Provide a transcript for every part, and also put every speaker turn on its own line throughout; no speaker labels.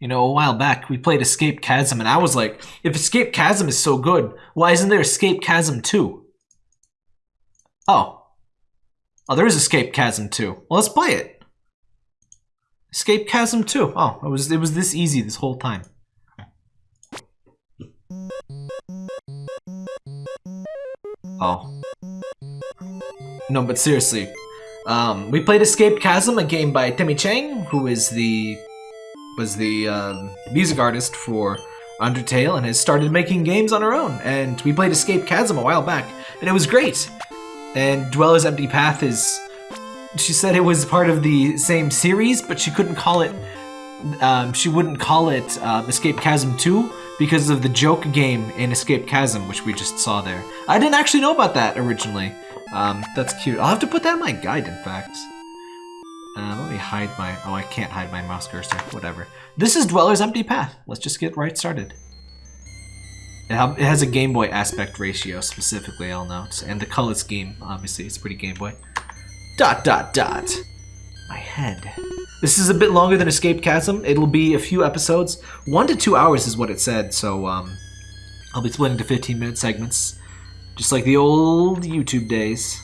You know, a while back we played Escape Chasm, and I was like, if Escape Chasm is so good, why isn't there Escape Chasm 2? Oh. Oh, there is Escape Chasm 2. Well, let's play it. Escape Chasm 2. Oh, it was it was this easy this whole time. Oh. No, but seriously. Um, we played Escape Chasm, a game by Temmie Chang, who is the was the um, music artist for Undertale and has started making games on her own. And we played Escape Chasm a while back, and it was great. And Dweller's Empty Path is. She said it was part of the same series, but she couldn't call it. Um, she wouldn't call it uh, Escape Chasm 2 because of the joke game in Escape Chasm, which we just saw there. I didn't actually know about that originally. Um, that's cute. I'll have to put that in my guide, in fact. Hide my... Oh, I can't hide my mouse cursor. Whatever. This is Dweller's Empty Path. Let's just get right started. It, has a Game Boy aspect ratio, specifically, I'll note. And the color scheme, obviously, it's pretty Game Boy. Dot, dot, dot. My head. This is a bit longer than Escape Chasm. It'll be a few episodes. One to two hours is what it said, so um, I'll be splitting to 15-minute segments. Just like the old YouTube days.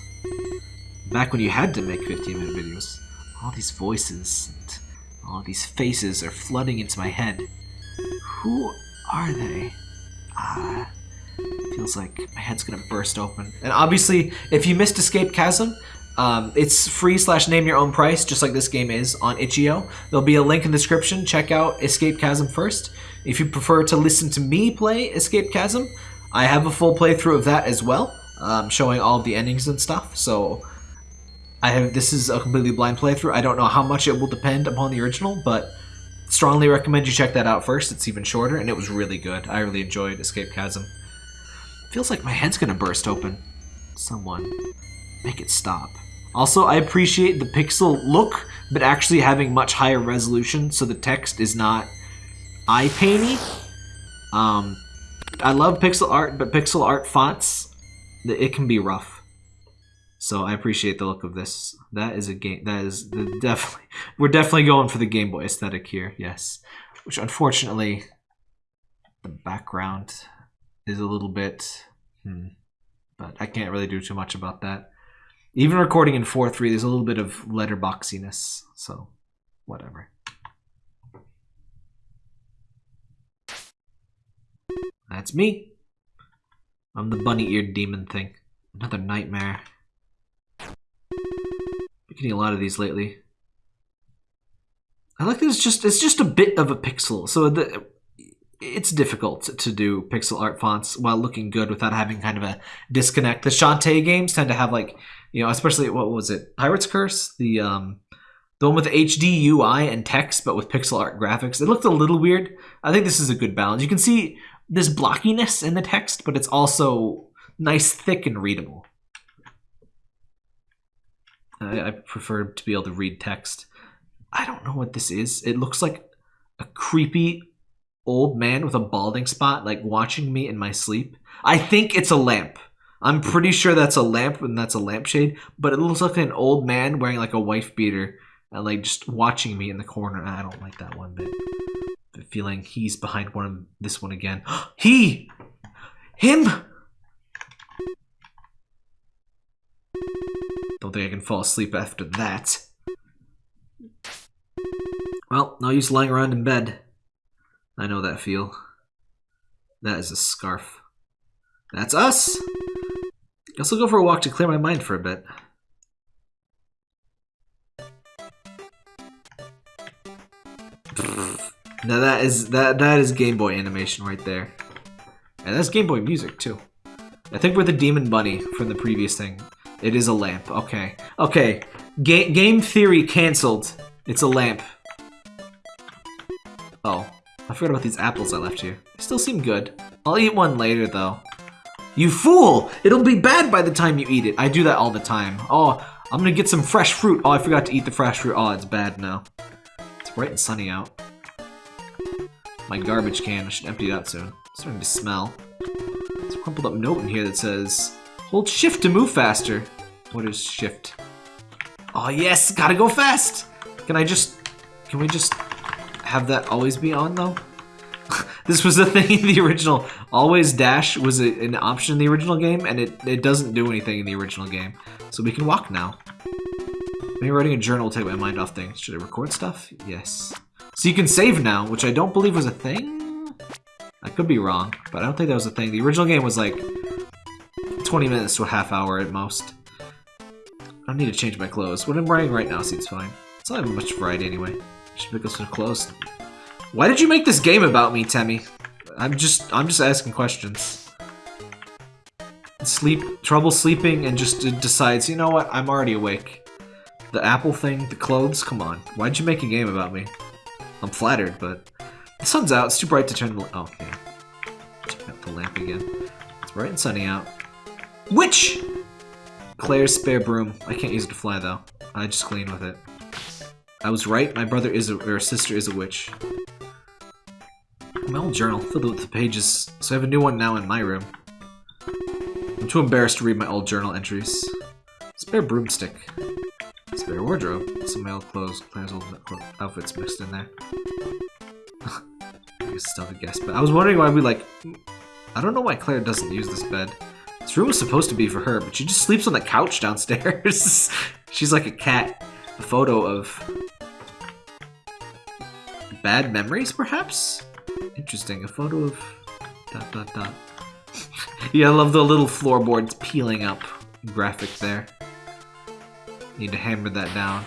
Back when you had to make 15-minute videos. All these voices and all these faces are flooding into my head. Who are they? Ah, feels like my head's gonna burst open. And obviously, if you missed Escape Chasm, um, it's free slash name your own price, just like this game is on itch.io. There'll be a link in the description. Check out Escape Chasm first. If you prefer to listen to me play Escape Chasm, I have a full playthrough of that as well, um, showing all the endings and stuff. So I have this is a completely blind playthrough. I don't know how much it will depend upon the original, but strongly recommend you check that out first. It's even shorter, and it was really good. I really enjoyed Escape Chasm. Feels like my head's gonna burst open. Someone, make it stop. Also, I appreciate the pixel look, but actually having much higher resolution, so the text is not eye-painy. Um, I love pixel art, but pixel art fonts, it can be rough. So I appreciate the look of this. That is a game. That is definitely. We're definitely going for the Game Boy aesthetic here. Yes, which unfortunately, the background is a little bit. Hmm, but I can't really do too much about that. Even recording in 4.3, there's a little bit of letterboxiness, so whatever. That's me. I'm the bunny-eared demon thing. Another nightmare. Getting a lot of these lately. I like that it's just it's just a bit of a pixel, so the it's difficult to do pixel art fonts while looking good without having kind of a disconnect. The Shantae games tend to have like you know, especially what was it, Pirate's Curse, the um, the one with HD UI and text, but with pixel art graphics. It looked a little weird. I think this is a good balance. You can see this blockiness in the text, but it's also nice, thick, and readable. I, I prefer to be able to read text. I don't know what this is. It looks like a creepy old man with a balding spot, like watching me in my sleep. I think it's a lamp. I'm pretty sure that's a lamp and that's a lampshade, but it looks like an old man wearing like a wife beater and like just watching me in the corner. I don't like that one bit. The feeling he's behind one of this one again. he! Him! Don't think I can fall asleep after that. Well, no use lying around in bed. I know that feel. That is a scarf. That's us! Guess I'll go for a walk to clear my mind for a bit. Now that is that that is Game Boy animation right there. And that's Game Boy music too. I think we're the Demon Bunny from the previous thing. It is a lamp. Okay. Okay. Ga game theory cancelled. It's a lamp. Oh. I forgot about these apples I left here. They still seem good. I'll eat one later though. You fool! It'll be bad by the time you eat it. I do that all the time. Oh, I'm gonna get some fresh fruit. Oh, I forgot to eat the fresh fruit. Oh, it's bad now. It's bright and sunny out. My garbage can. I should empty it out soon. It's starting to smell. There's a crumpled up note in here that says, Hold shift to move faster. What is shift? Oh yes, gotta go fast! Can I just, can we just have that always be on though? this was the thing in the original. Always dash was a, an option in the original game, and it, it doesn't do anything in the original game. So we can walk now. Maybe writing a journal will take my mind off things. Should I record stuff? Yes. So you can save now, which I don't believe was a thing? I could be wrong, but I don't think that was a thing. The original game was like 20 minutes to a half hour at most. I don't need to change my clothes. What I'm wearing right now seems fine. It's not much variety anyway. I should pick up some clothes. Why did you make this game about me, Temmie? I'm just I'm just asking questions. Sleep trouble sleeping and just decides, you know what, I'm already awake. The apple thing, the clothes, come on. Why'd you make a game about me? I'm flattered, but the sun's out, it's too bright to turn the oh, okay. Check out the lamp again. It's bright and sunny out. Witch! Claire's spare broom. I can't use it to fly though. I just clean with it. I was right, my brother is a, or sister is a witch. My old journal, filled with the pages, so I have a new one now in my room. I'm too embarrassed to read my old journal entries. Spare broomstick. Spare wardrobe. Some male clothes, Claire's old outfits mixed in there. I guess still a guess, but I was wondering why we like... I don't know why Claire doesn't use this bed. This room was supposed to be for her, but she just sleeps on the couch downstairs. She's like a cat. A photo of... Bad memories, perhaps? Interesting. A photo of... Dot, dot, dot. yeah, I love the little floorboards peeling up graphic there. Need to hammer that down.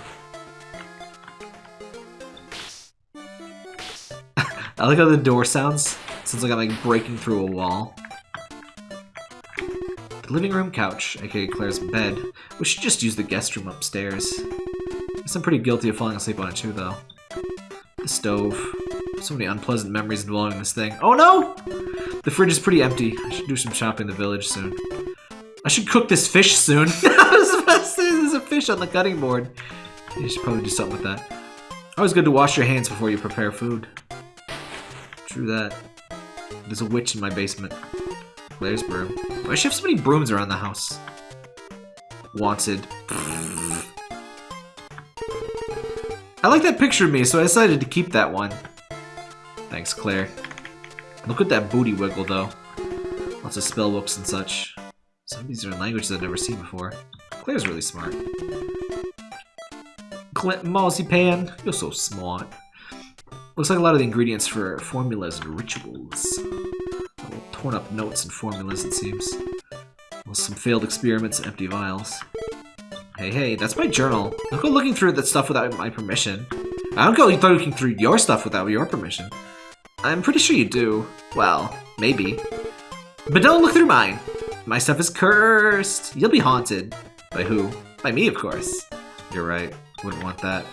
I like how the door sounds. Sounds like I'm like breaking through a wall. The living room couch, aka Claire's bed. We should just use the guest room upstairs. I'm pretty guilty of falling asleep on it too, though. The stove. So many unpleasant memories involving this thing. Oh no! The fridge is pretty empty. I should do some shopping in the village soon. I should cook this fish soon. I was about to say there's a fish on the cutting board. You should probably do something with that. Always good to wash your hands before you prepare food. True that. There's a witch in my basement. Claire's broom. Why she have so many brooms around the house? Wanted. I like that picture of me, so I decided to keep that one. Thanks, Claire. Look at that booty wiggle, though. Lots of spell books and such. Some of these are in languages I've never seen before. Claire's really smart. Clint Pan, you're so smart. Looks like a lot of the ingredients for formulas and rituals. Torn up notes and formulas, it seems. Well, some failed experiments and empty vials. Hey, hey, that's my journal. Don't go looking through that stuff without my permission. I don't go looking through your stuff without your permission. I'm pretty sure you do. Well, maybe. But don't look through mine. My stuff is cursed. You'll be haunted. By who? By me, of course. You're right. Wouldn't want that.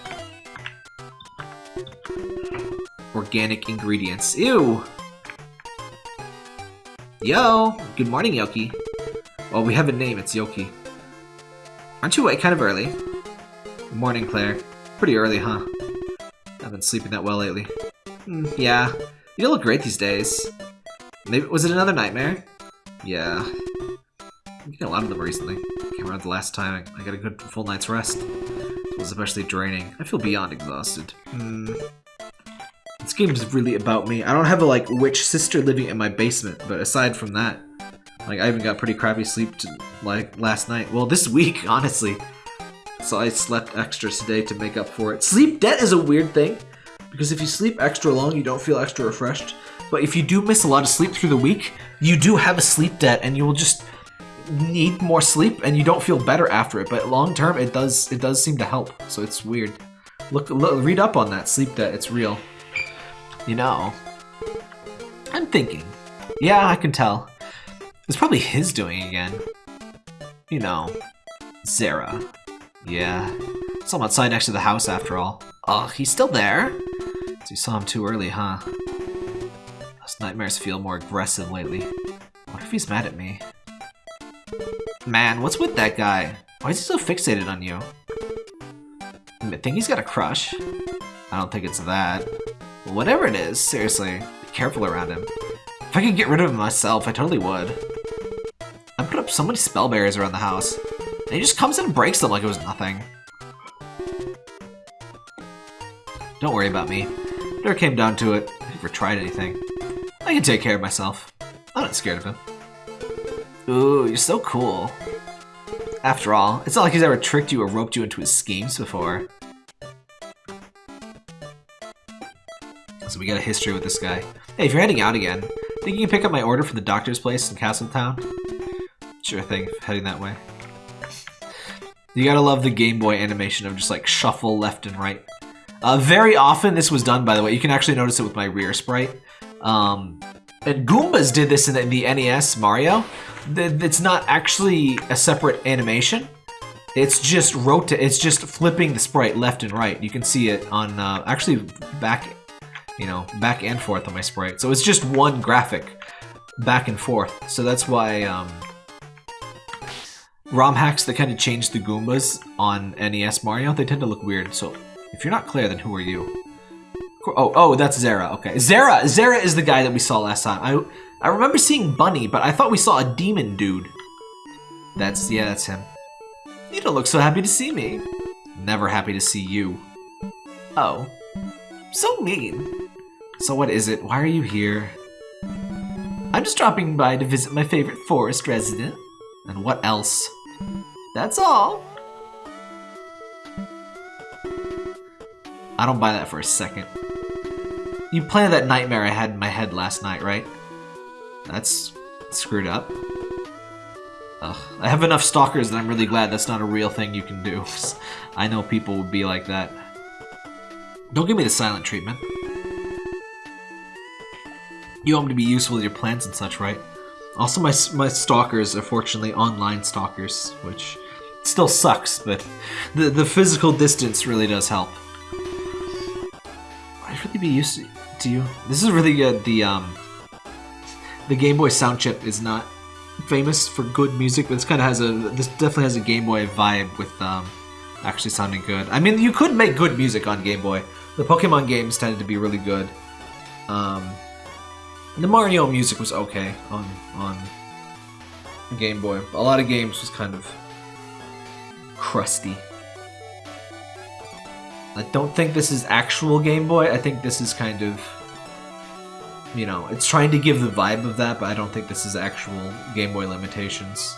Organic ingredients. Ew! Yo! Good morning, Yoki. Well, we have a name. It's Yoki. Aren't you awake kind of early? Good morning, Claire. Pretty early, huh? I've been sleeping that well lately. Mm, yeah. You look great these days. Maybe was it another nightmare? Yeah. I'm getting a lot of them recently. Can't remember the last time I got a good full night's rest. It was especially draining. I feel beyond exhausted. Hmm. This game is really about me. I don't have a like witch sister living in my basement, but aside from that, like, I even got pretty crappy sleep to, like, last night. Well, this week, honestly. So I slept extra today to make up for it. Sleep debt is a weird thing. Because if you sleep extra long, you don't feel extra refreshed. But if you do miss a lot of sleep through the week, you do have a sleep debt and you will just need more sleep and you don't feel better after it. But long term, it does it does seem to help. So it's weird. Look, look read up on that sleep debt. It's real. You know. I'm thinking. Yeah, I can tell. It's probably his doing again. You know, Zera. Yeah, I'm outside next to the house after all. Oh, he's still there? So you saw him too early, huh? Those nightmares feel more aggressive lately. What if he's mad at me? Man, what's with that guy? Why is he so fixated on you? I think he's got a crush. I don't think it's that. Whatever it is, seriously, be careful around him. If I could get rid of him myself, I totally would. I put up so many spell barriers around the house, and he just comes in and breaks them like it was nothing. Don't worry about me. Never came down to it. Never tried anything. I can take care of myself. I'm not scared of him. Ooh, you're so cool. After all, it's not like he's ever tricked you or roped you into his schemes before. So we got a history with this guy. Hey, if you're heading out again, think you can pick up my order for the doctor's place in Castletown? Sure thing, heading that way. You gotta love the Game Boy animation of just like shuffle left and right. Uh, very often this was done, by the way. You can actually notice it with my rear sprite. Um, and Goombas did this in the, the NES Mario. It's not actually a separate animation. It's just rota It's just flipping the sprite left and right. You can see it on uh, actually back, you know, back and forth on my sprite. So it's just one graphic back and forth. So that's why um, ROM hacks that kind of change the Goombas on NES Mario, they tend to look weird. So if you're not Claire, then who are you? Oh, oh, that's Zera. Okay, Zera. Zera is the guy that we saw last time. I I remember seeing Bunny, but I thought we saw a demon dude. That's yeah, that's him. You don't look so happy to see me. Never happy to see you. Oh, so mean. So what is it? Why are you here? I'm just dropping by to visit my favorite forest resident. And what else? That's all. I don't buy that for a second. You planted that nightmare I had in my head last night, right? That's screwed up. Ugh. I have enough stalkers that I'm really glad that's not a real thing you can do. I know people would be like that. Don't give me the silent treatment. You want me to be useful with your plans and such, right? Also, my, my stalkers are fortunately online stalkers, which still sucks, but the, the physical distance really does help. I'd really be used to you. This is really good. The um, the Game Boy sound chip is not famous for good music, but this kind of has a this definitely has a Game Boy vibe with um, actually sounding good. I mean, you could make good music on Game Boy. The Pokemon games tended to be really good. Um, the Mario music was okay on on Game Boy. A lot of games was kind of crusty. I don't think this is actual Game Boy. I think this is kind of, you know, it's trying to give the vibe of that, but I don't think this is actual Game Boy limitations.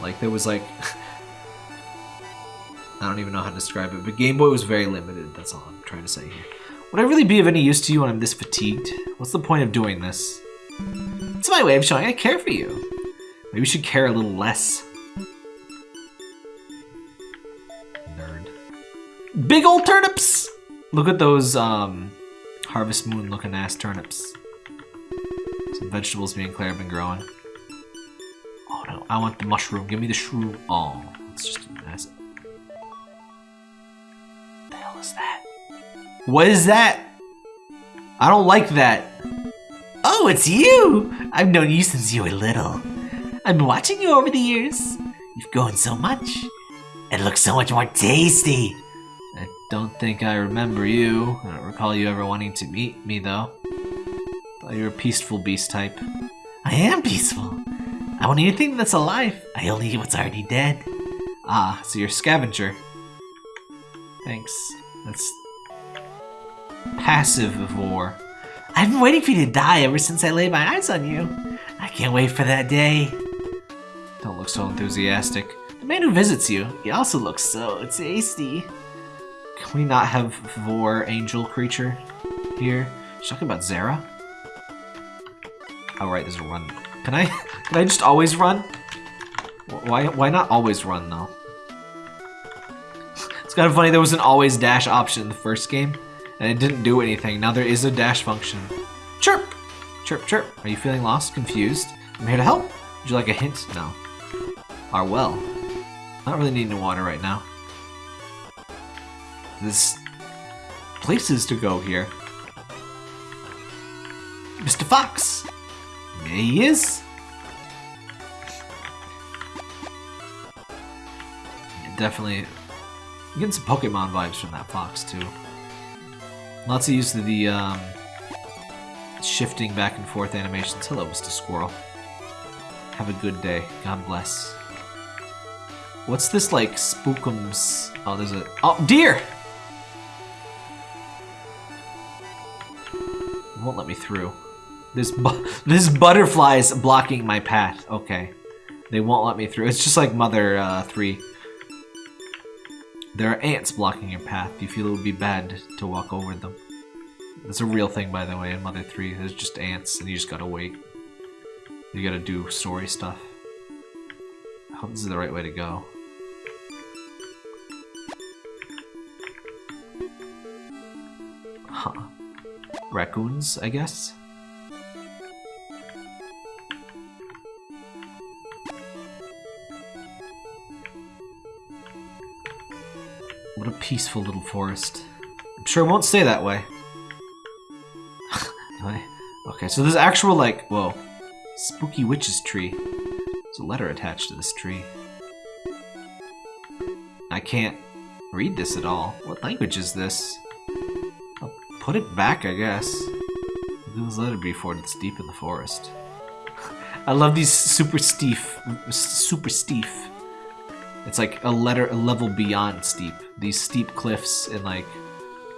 Like, there was like... I don't even know how to describe it, but Game Boy was very limited. That's all I'm trying to say here. Would I really be of any use to you when I'm this fatigued? What's the point of doing this? It's my way of showing I care for you. Maybe you should care a little less. Nerd. Big old turnips! Look at those, um, Harvest Moon looking ass turnips. Some vegetables me and Claire have been growing. Oh no, I want the mushroom. Give me the shroom. Oh, it's just What is that? I don't like that.
Oh, it's you! I've known you since you were little. I've been watching you over the years. You've grown so much. It looks so much more tasty.
I don't think I remember you. I don't recall you ever wanting to meet me, though. Thought you were a peaceful beast type.
I am peaceful. I won't anything that's alive. I only eat what's already dead.
Ah, so you're a scavenger. Thanks. That's passivivore.
I've been waiting for you to die ever since I laid my eyes on you. I can't wait for that day.
Don't look so enthusiastic.
The man who visits you, he also looks so tasty.
Can we not have Vor angel creature here? She's talking about Zera? Oh right, there's a run. Can I can I just always run? Why why not always run though? It's kind of funny there was an always dash option in the first game and it didn't do anything. Now there is a dash function. Chirp! Chirp, chirp. Are you feeling lost, confused? I'm here to help. Would you like a hint? No. Our well. Not really needing water right now. There's places to go here. Mr. Fox! There he is! Definitely getting some Pokemon vibes from that fox too. Lots of use of the um, shifting back and forth animations. Hello, Mr. Squirrel. Have a good day. God bless. What's this like spookums? Oh, there's a oh deer. won't let me through. This bu this is blocking my path. Okay. They won't let me through. It's just like Mother uh, 3. There are ants blocking your path. Do you feel it would be bad to walk over them? That's a real thing, by the way, in Mother 3. There's just ants, and you just gotta wait. You gotta do story stuff. I hope this is the right way to go. Huh. Raccoons, I guess? Peaceful little forest. I'm sure it won't stay that way. okay, so there's actual, like, whoa. Spooky witch's tree. There's a letter attached to this tree. I can't read this at all. What language is this? I'll put it back, I guess. This letter before it's deep in the forest. I love these super steep, super steep. It's like a letter, a level beyond steep. These steep cliffs in like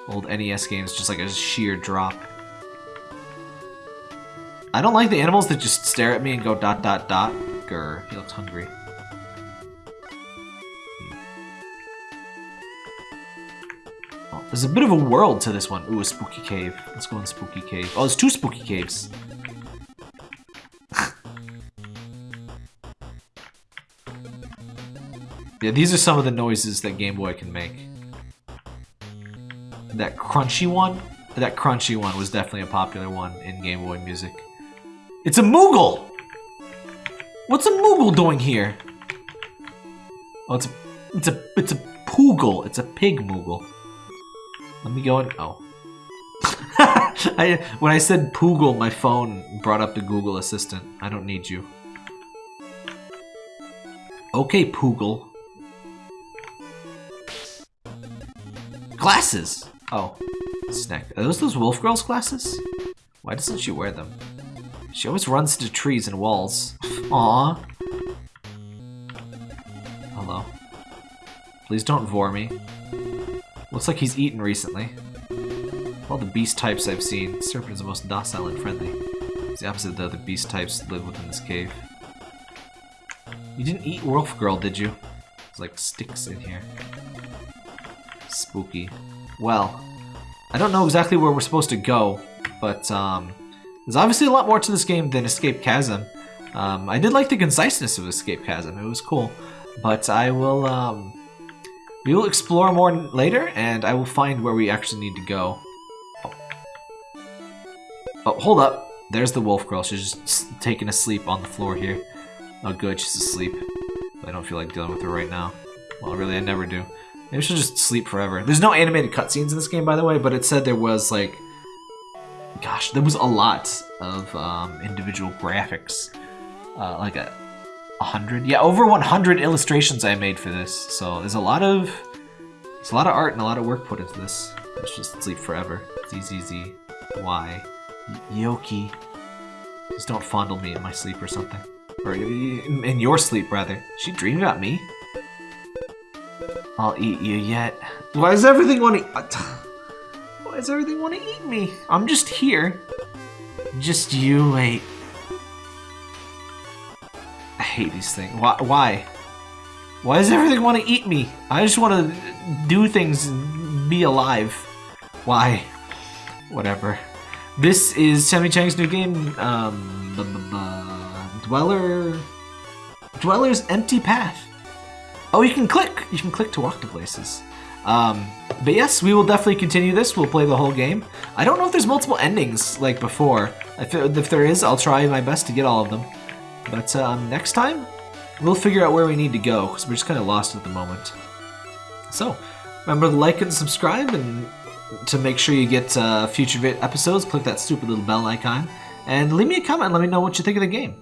old NES games, just like a sheer drop. I don't like the animals that just stare at me and go dot dot dot. Grr, he looks hungry. Hmm. Oh, there's a bit of a world to this one. Ooh, a spooky cave. Let's go in spooky cave. Oh, there's two spooky caves. Yeah, these are some of the noises that Game Boy can make. That crunchy one? That crunchy one was definitely a popular one in Game Boy music. It's a Moogle! What's a Moogle doing here? Oh, it's a, it's a, it's a Poogle. It's a pig Moogle. Let me go and, oh. I, when I said Poogle, my phone brought up the Google Assistant. I don't need you. Okay, Poogle. Glasses! Oh, snack. Are those those Wolf Girls glasses? Why doesn't she wear them? She always runs into trees and walls. Aww. Hello. Please don't vor me. Looks like he's eaten recently. Of all the beast types I've seen, Serpent is the most docile and friendly. It's the opposite of the other beast types that live within this cave. You didn't eat Wolf Girl, did you? There's like sticks in here. Spooky. Well, I don't know exactly where we're supposed to go, but um, there's obviously a lot more to this game than Escape Chasm. Um, I did like the conciseness of Escape Chasm. It was cool. But I will, um, we will explore more later, and I will find where we actually need to go. Oh, oh hold up. There's the wolf girl. She's just taking a sleep on the floor here. Oh, good. She's asleep. I don't feel like dealing with her right now. Well, really, I never do. Maybe she'll just sleep forever. There's no animated cutscenes in this game, by the way, but it said there was, like, gosh, there was a lot of um, individual graphics. Uh, like a, a hundred, yeah, over 100 illustrations I made for this. So there's a lot of, there's a lot of art and a lot of work put into this. Let's just sleep forever. Z Z Z Y Yoki. Just don't fondle me in my sleep or something, or in your sleep rather. She dreamed about me. I'll eat you yet. Why does everything want to? Why does everything want to eat me? I'm just here. Just you wait. I hate these things. Why? Why? Why does everything want to eat me? I just want to do things and be alive. Why? Whatever. This is Temmie Chang's new game, um, Dweller... Dweller's Empty Path. Oh, you can click! You can click to walk to places. Um, but yes, we will definitely continue this. We'll play the whole game. I don't know if there's multiple endings like before. If, if there is, I'll try my best to get all of them. But um, next time, we'll figure out where we need to go, because we're just kind of lost at the moment. So, remember to like and subscribe, and to make sure you get uh, future episodes, click that stupid little bell icon. And leave me a comment let me know what you think of the game.